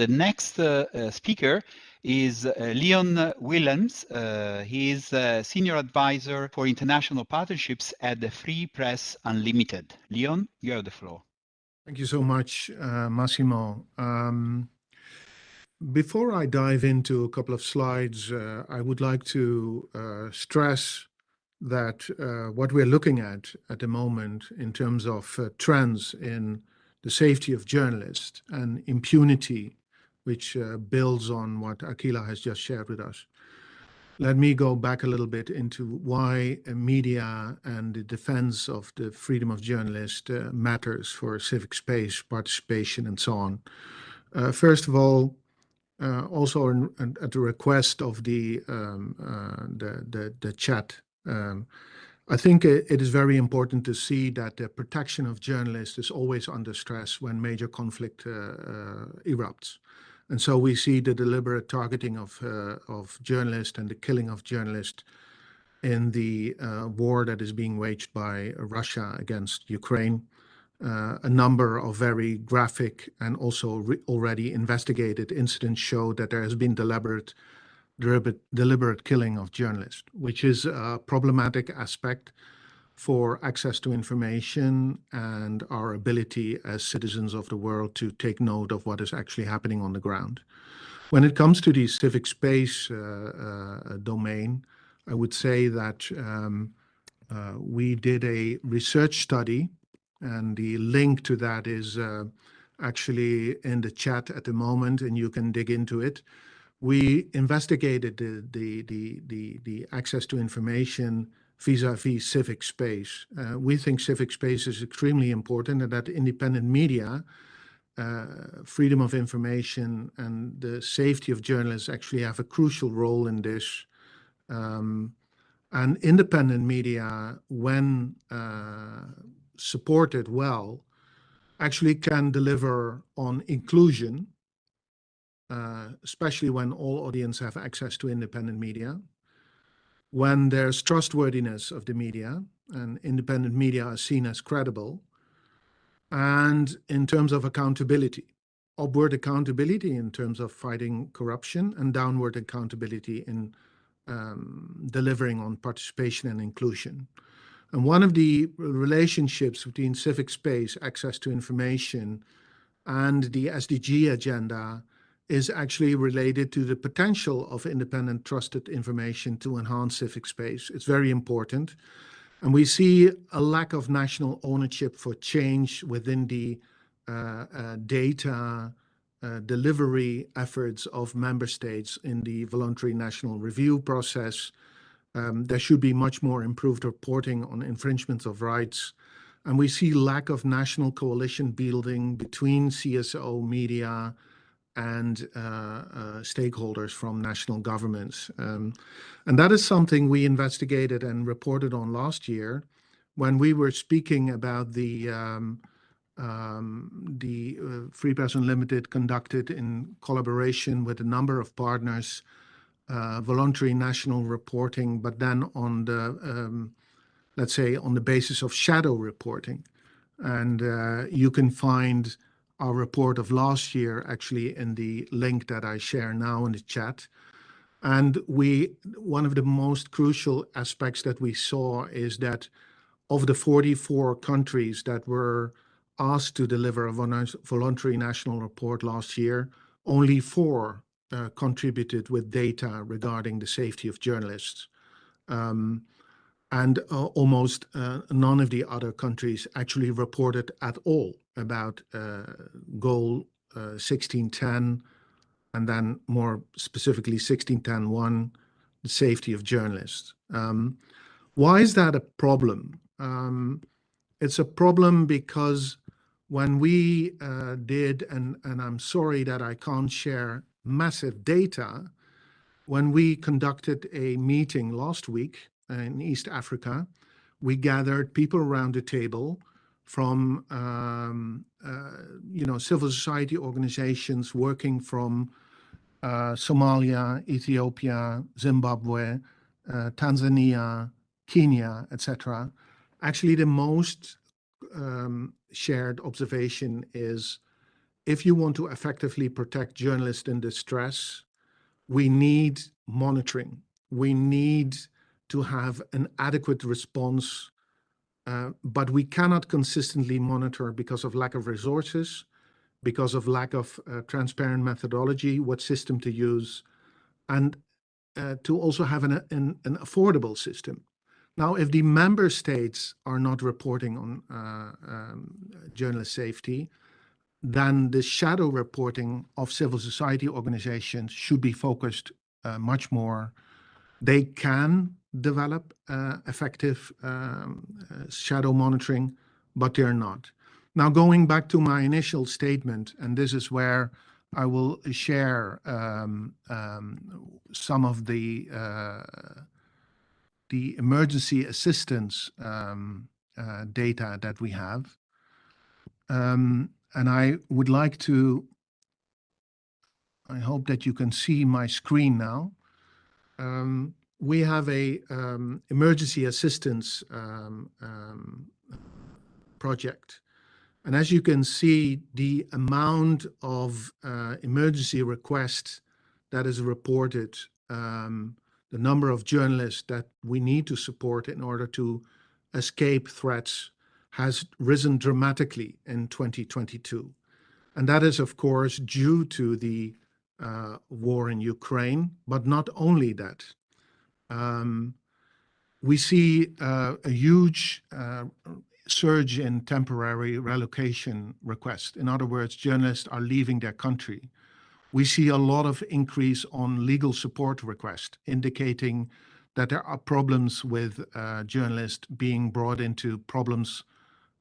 The next uh, speaker is uh, Leon Willems. Uh, he is a senior advisor for international partnerships at the Free Press Unlimited. Leon, you have the floor. Thank you so much, uh, Massimo. Um, before I dive into a couple of slides, uh, I would like to uh, stress that uh, what we're looking at at the moment in terms of trends in the safety of journalists and impunity which uh, builds on what Akila has just shared with us. Let me go back a little bit into why media and the defense of the freedom of journalists uh, matters for civic space, participation, and so on. Uh, first of all, uh, also in, in, at the request of the um, uh, the, the, the chat, um, I think it, is very important to see that the protection of journalists is always under stress when major conflict uh, erupts. And so we see the deliberate targeting of, uh, of journalists and the killing of journalists in the uh, war that is being waged by Russia against Ukraine. Uh, a number of very graphic and also already investigated incidents show that there has been deliberate, deliberate, deliberate killing of journalists, which is a problematic aspect for access to information and our ability as citizens of the world to take note of what is actually happening on the ground. When it comes to the civic space uh, uh, domain, I would say that um, uh, we did a research study, and the link to that is uh, actually in the chat at the moment, and you can dig into it. We investigated the, the, the, the, the access to information vis-a-vis civic space. Uh, we think civic space is extremely important and that independent media, uh, freedom of information and the safety of journalists actually have a crucial role in this. Um, and independent media, when uh, supported well, actually can deliver on inclusion, uh, especially when all audience have access to independent media when there's trustworthiness of the media and independent media are seen as credible, and in terms of accountability, upward accountability in terms of fighting corruption and downward accountability in um, delivering on participation and inclusion. And one of the relationships between civic space, access to information, and the SDG agenda is actually related to the potential of independent trusted information to enhance civic space. It's very important. And we see a lack of national ownership for change within the uh, uh, data uh, delivery efforts of member states in the voluntary national review process. Um, there should be much more improved reporting on infringements of rights. And we see lack of national coalition building between CSO, media, and uh, uh, stakeholders from national governments. Um, and that is something we investigated and reported on last year when we were speaking about the um, um, the uh, Free Press Unlimited conducted in collaboration with a number of partners, uh, voluntary national reporting, but then on the, um, let's say, on the basis of shadow reporting. And uh, you can find our report of last year actually in the link that I share now in the chat. And we, one of the most crucial aspects that we saw is that of the 44 countries that were asked to deliver a voluntary national report last year, only four uh, contributed with data regarding the safety of journalists. And uh, almost uh, none of the other countries actually reported at all about uh, goal 1610 and then more specifically 1610.1, the safety of journalists. Um, why is that a problem? Um, it's a problem because when we uh, did, and, and I'm sorry that I can't share massive data, when we conducted a meeting last week in East Africa. We gathered people around the table from, um, uh, you know, civil society organizations working from uh, Somalia, Ethiopia, Zimbabwe, uh, Tanzania, Kenya, etc. Actually, the most um, shared observation is if you want to effectively protect journalists in distress, we need monitoring. We need to have an adequate response, uh, but we cannot consistently monitor because of lack of resources, because of lack of uh, transparent methodology, what system to use, and uh, to also have an, an, an, affordable system. Now, if the member states are not reporting on uh, um, journalist safety, then the shadow reporting of civil society organizations should be focused uh, much more. They can develop uh, effective um, uh, shadow monitoring, but they're not. Now, going back to my initial statement, and this is where I will share um, um, some of the uh, the emergency assistance um, uh, data that we have. Um, and I would like to, I hope that you can see my screen now. Um, we have a um, emergency assistance um, um, project. And as you can see, the amount of uh, emergency requests that is reported, um, the number of journalists that we need to support in order to escape threats has risen dramatically in 2022. And that is, of course, due to the uh, war in Ukraine, but not only that. Um, we see uh, a huge uh, surge in temporary relocation requests. In other words, journalists are leaving their country. We see a lot of increase on legal support requests, indicating that there are problems with uh, journalists being brought into problems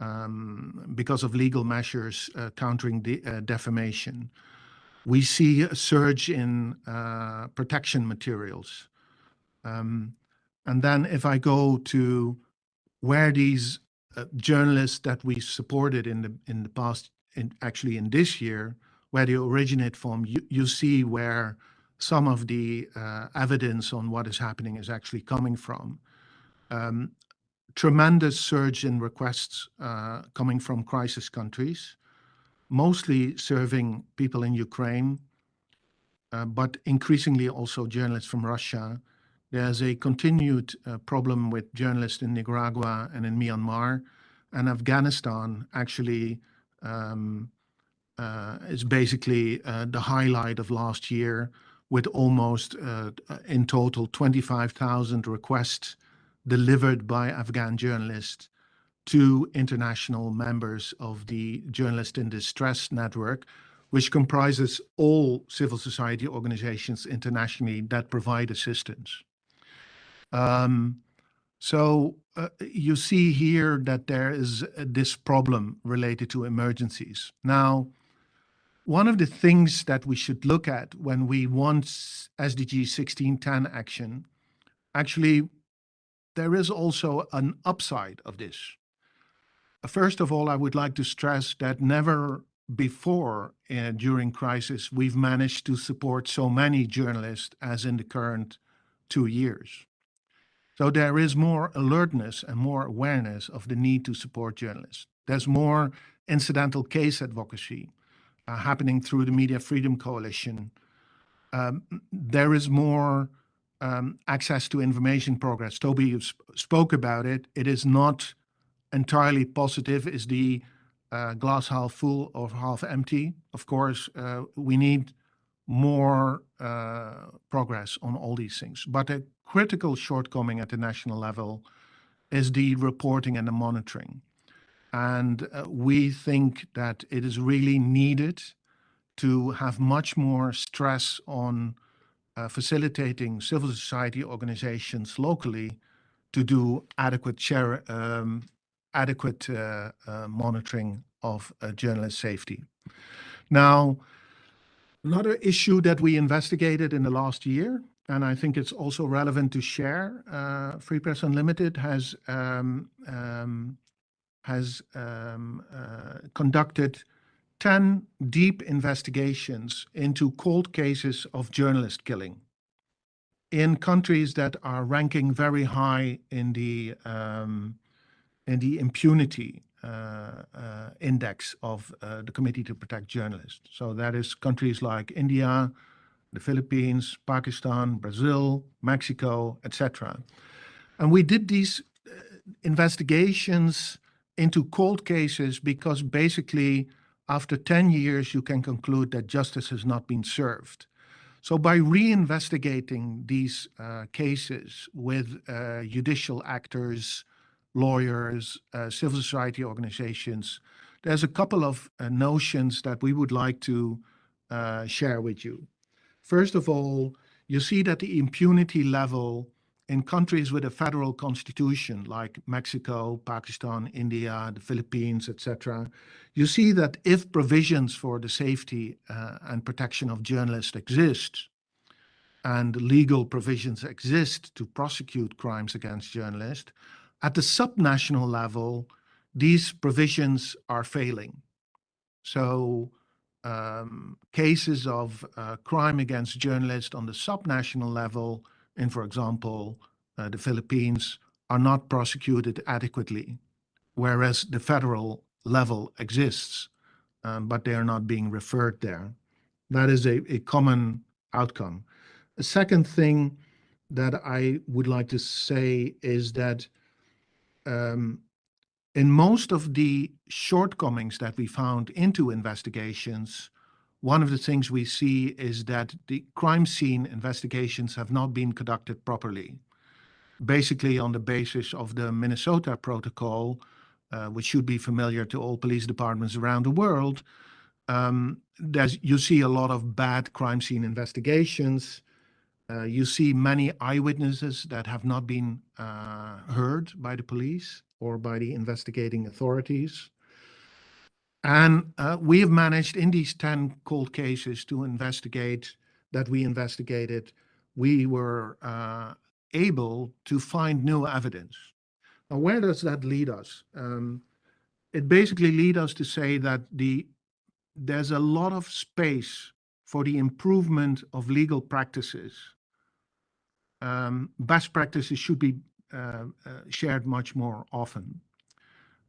um, because of legal measures uh, countering the, uh, defamation. We see a surge in uh, protection materials. Um, and then if I go to where these uh, journalists that we supported in the in the past, in, actually in this year, where they originate from, you, you see where some of the uh, evidence on what is happening is actually coming from. Um, tremendous surge in requests uh, coming from crisis countries, mostly serving people in Ukraine, uh, but increasingly also journalists from Russia. There's a continued uh, problem with journalists in Nicaragua and in Myanmar, and Afghanistan actually um, uh, is basically uh, the highlight of last year with almost uh, in total 25,000 requests delivered by Afghan journalists to international members of the Journalist in Distress Network, which comprises all civil society organizations internationally that provide assistance. Um, so uh, you see here that there is this problem related to emergencies. Now, one of the things that we should look at when we want SDG 1610 action, actually there is also an upside of this. First of all, I would like to stress that never before uh, during crisis we've managed to support so many journalists as in the current two years. So there is more alertness and more awareness of the need to support journalists. There's more incidental case advocacy uh, happening through the Media Freedom Coalition. Um, there is more um, access to information progress. Toby, you sp spoke about it. It is not entirely positive. Is the uh, glass half full or half empty? Of course, uh, we need more uh, progress on all these things. But a critical shortcoming at the national level is the reporting and the monitoring. And uh, we think that it is really needed to have much more stress on uh, facilitating civil society organizations locally to do adequate um, adequate uh, uh, monitoring of uh, journalist safety. Now, another issue that we investigated in the last year, and I think it's also relevant to share, uh, Free Press Unlimited has um, um, has um, uh, conducted 10 deep investigations into cold cases of journalist killing in countries that are ranking very high in the um, in the impunity index of uh, the Committee to Protect Journalists. So that is countries like India, the Philippines, Pakistan, Brazil, Mexico, etc. And we did these uh, investigations into cold cases because basically after 10 years you can conclude that justice has not been served. So by reinvestigating these uh, cases with uh, judicial actors, lawyers, uh, civil society organizations, there's a couple of uh, notions that we would like to uh, share with you. First of all, you see that the impunity level in countries with a federal constitution like Mexico, Pakistan, India, the Philippines, etc., you see that if provisions for the safety uh, and protection of journalists exist, and legal provisions exist to prosecute crimes against journalists, at the subnational level, these provisions are failing. So um, cases of uh, crime against journalists on the subnational level in, for example, uh, the Philippines are not prosecuted adequately, whereas the federal level exists, um, but they are not being referred there. That is a, a common outcome. A second thing that I would like to say is that um, in most of the shortcomings that we found into investigations, one of the things we see is that the crime scene investigations have not been conducted properly. Basically on the basis of the Minnesota Protocol, uh, which should be familiar to all police departments around the world, um, you see a lot of bad crime scene investigations, uh, you see many eyewitnesses that have not been uh, heard by the police or by the investigating authorities. And uh, we have managed in these 10 cold cases to investigate that we investigated, we were uh, able to find new evidence. Now, where does that lead us? Um, it basically leads us to say that the there's a lot of space for the improvement of legal practices um, best practices should be uh, uh, shared much more often.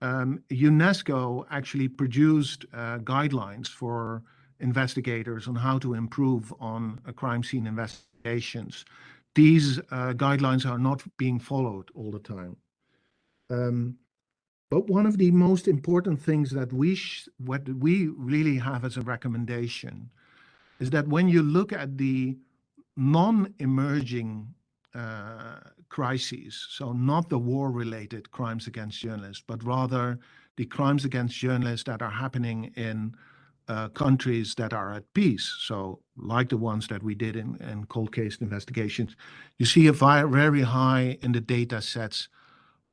Um, UNESCO actually produced uh, guidelines for investigators on how to improve on crime scene investigations. These uh, guidelines are not being followed all the time. Um, but one of the most important things that we what we really have as a recommendation is that when you look at the non-emerging uh, crises, so not the war-related crimes against journalists, but rather the crimes against journalists that are happening in uh, countries that are at peace. So like the ones that we did in, in cold case investigations, you see a very high in the data sets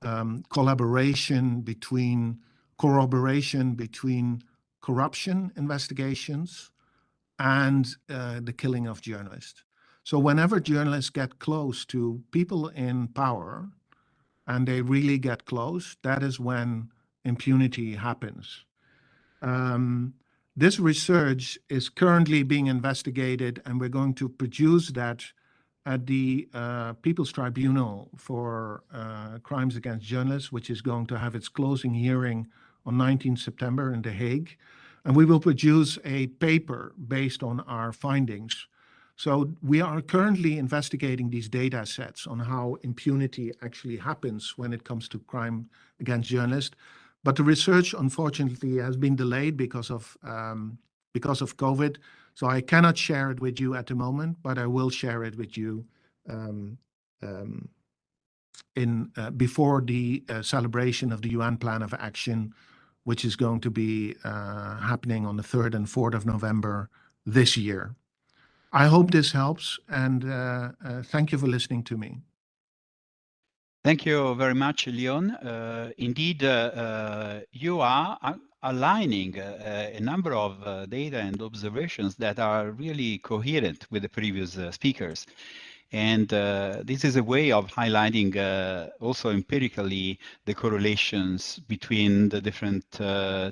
um, collaboration between, corroboration between corruption investigations and uh, the killing of journalists. So whenever journalists get close to people in power, and they really get close, that is when impunity happens. Um, this research is currently being investigated, and we're going to produce that at the uh, People's Tribunal for uh, Crimes Against Journalists, which is going to have its closing hearing on 19 September in The Hague. And we will produce a paper based on our findings so we are currently investigating these data sets on how impunity actually happens when it comes to crime against journalists. But the research, unfortunately, has been delayed because of um, because of COVID. So I cannot share it with you at the moment, but I will share it with you um, um, in uh, before the uh, celebration of the UN Plan of Action, which is going to be uh, happening on the 3rd and 4th of November this year. I hope this helps and uh, uh, thank you for listening to me. Thank you very much, Leon. Uh, indeed, uh, uh, you are aligning uh, a number of data and observations that are really coherent with the previous speakers. And this is a way of highlighting also empirically the correlations between the different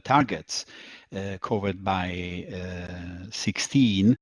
targets covered by 16